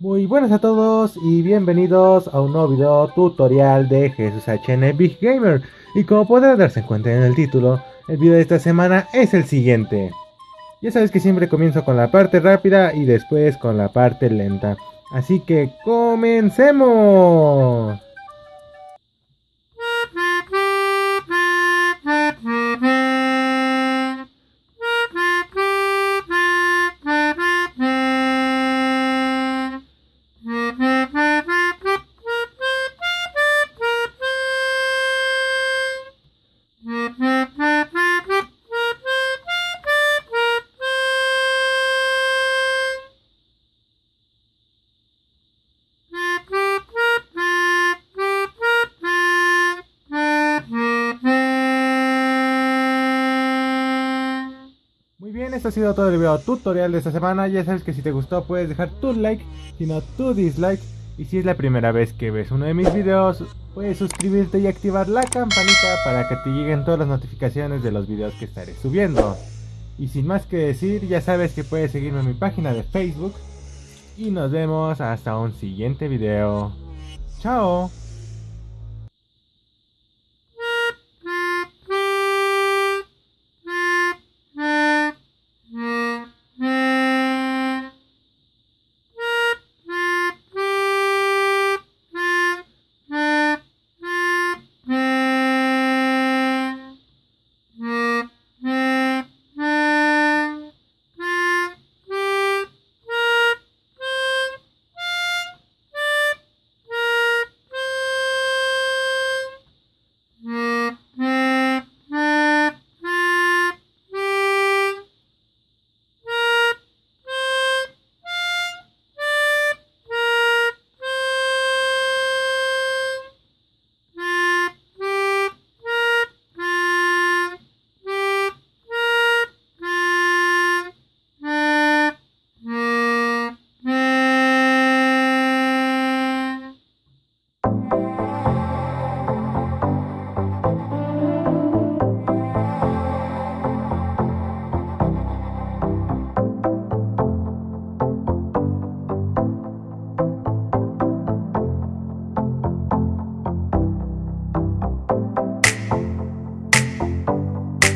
Muy buenas a todos y bienvenidos a un nuevo video tutorial de Jesús HN Big Gamer. Y como podrán darse cuenta en el título, el video de esta semana es el siguiente. Ya sabes que siempre comienzo con la parte rápida y después con la parte lenta. Así que comencemos. Muy bien, esto ha sido todo el video tutorial de esta semana. Ya sabes que si te gustó puedes dejar tu like, si no tu dislike. Y si es la primera vez que ves uno de mis videos, puedes suscribirte y activar la campanita para que te lleguen todas las notificaciones de los videos que estaré subiendo. Y sin más que decir, ya sabes que puedes seguirme en mi página de Facebook. Y nos vemos hasta un siguiente video. ¡Chao!